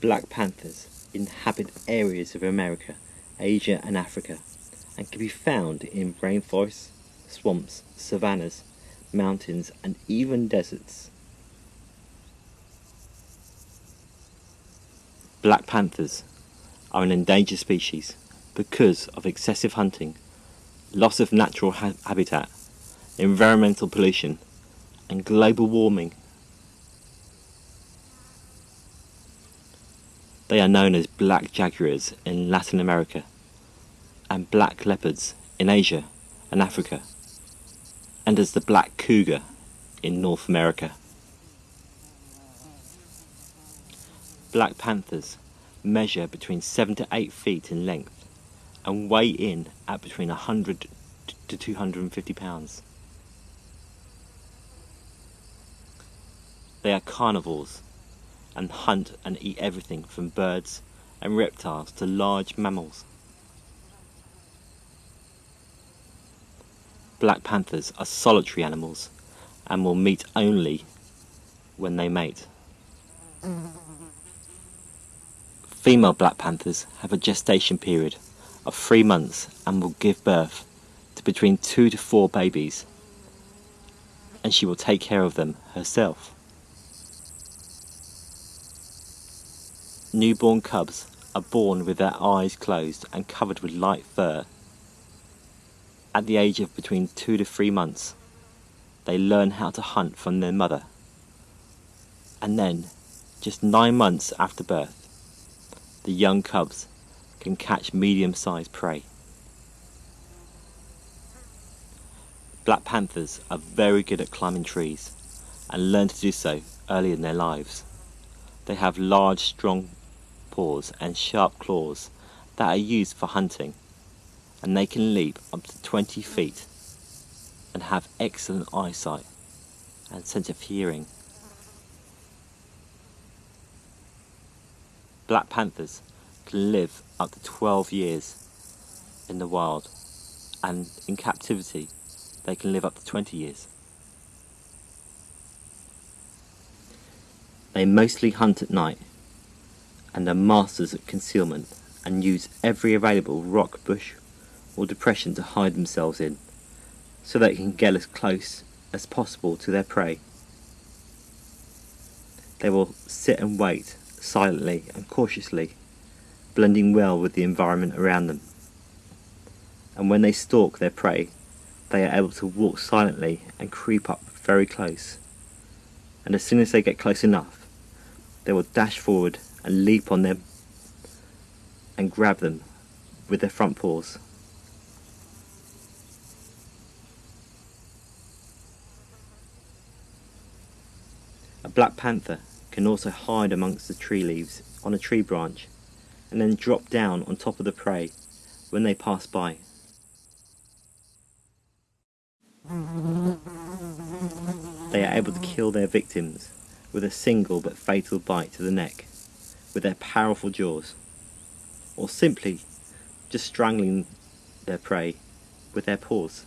Black panthers inhabit areas of America, Asia and Africa and can be found in rainforests, swamps, savannas, mountains and even deserts. Black panthers are an endangered species because of excessive hunting, loss of natural ha habitat, environmental pollution and global warming. They are known as black jaguars in Latin America and black leopards in Asia and Africa, and as the black cougar in North America. Black panthers measure between 7 to 8 feet in length and weigh in at between 100 to 250 pounds. They are carnivores and hunt and eat everything from birds and reptiles to large mammals. Black panthers are solitary animals and will meet only when they mate. Female black panthers have a gestation period of three months and will give birth to between two to four babies and she will take care of them herself. Newborn cubs are born with their eyes closed and covered with light fur. At the age of between two to three months, they learn how to hunt from their mother. And then, just nine months after birth, the young cubs can catch medium-sized prey. Black panthers are very good at climbing trees and learn to do so early in their lives. They have large, strong paws and sharp claws that are used for hunting and they can leap up to 20 feet and have excellent eyesight and sense of hearing. Black panthers can live up to 12 years in the wild and in captivity they can live up to 20 years. They mostly hunt at night and are masters at concealment and use every available rock, bush or depression to hide themselves in so they can get as close as possible to their prey. They will sit and wait silently and cautiously, blending well with the environment around them. And when they stalk their prey, they are able to walk silently and creep up very close. And as soon as they get close enough, they will dash forward and leap on them and grab them with their front paws. A black panther can also hide amongst the tree leaves on a tree branch and then drop down on top of the prey when they pass by. They are able to kill their victims with a single but fatal bite to the neck with their powerful jaws, or simply just strangling their prey with their paws.